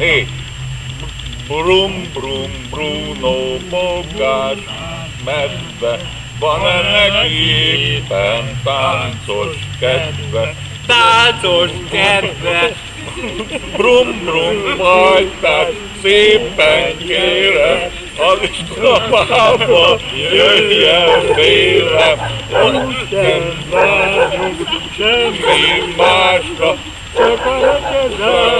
Négy. Brum, brum, Bruno, bogás, medve, van-e neki éppen táncos kedve? Táncos kedve! Brum, brum, majtát, szépen kérem, az Istrapába jöjjön vélem, ott nem várunk semmi másra, csak a